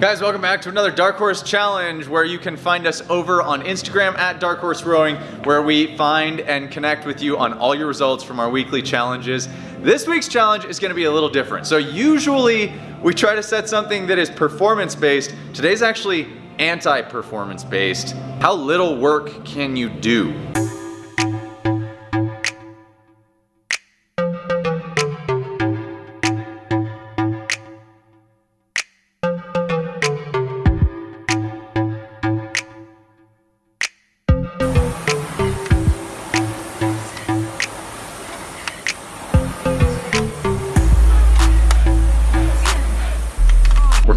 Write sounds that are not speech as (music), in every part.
Guys, welcome back to another Dark Horse Challenge where you can find us over on Instagram at Dark Horse Rowing where we find and connect with you on all your results from our weekly challenges. This week's challenge is gonna be a little different. So usually we try to set something that is performance based. Today's actually anti-performance based. How little work can you do?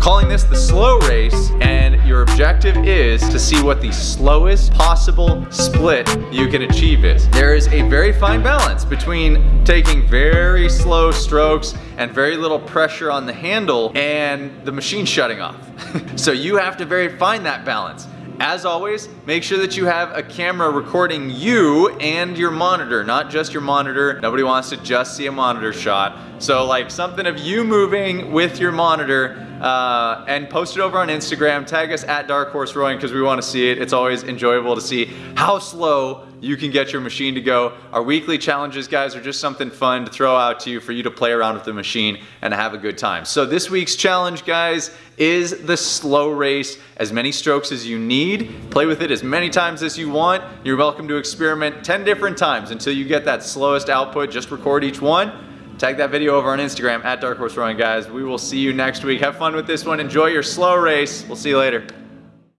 Calling this the slow race and your objective is to see what the slowest possible split you can achieve is. There is a very fine balance between taking very slow strokes and very little pressure on the handle and the machine shutting off. (laughs) so you have to very find that balance. As always, make sure that you have a camera recording you and your monitor, not just your monitor. Nobody wants to just see a monitor shot. So like something of you moving with your monitor uh, and post it over on Instagram. Tag us at Dark Horse Rowing because we want to see it. It's always enjoyable to see how slow you can get your machine to go. Our weekly challenges, guys, are just something fun to throw out to you for you to play around with the machine and have a good time. So this week's challenge, guys, is the slow race. As many strokes as you need. Play with it as many times as you want. You're welcome to experiment 10 different times until you get that slowest output. Just record each one Tag that video over on Instagram at Dark Horse Rowing, guys. We will see you next week. Have fun with this one. Enjoy your slow race. We'll see you later.